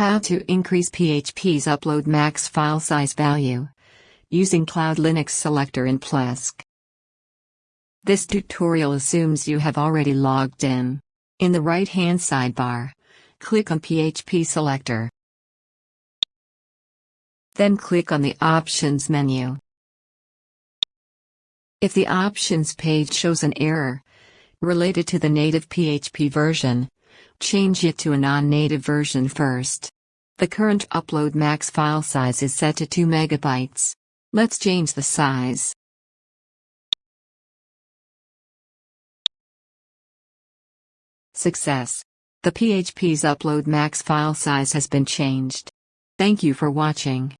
How to increase PHP's upload max file size value using Cloud Linux Selector in Plesk. This tutorial assumes you have already logged in. In the right-hand sidebar, click on PHP Selector. Then click on the Options menu. If the Options page shows an error related to the native PHP version, change it to a non-native version first. The current upload max file size is set to 2 megabytes. Let's change the size. Success. The PHP's upload max file size has been changed. Thank you for watching.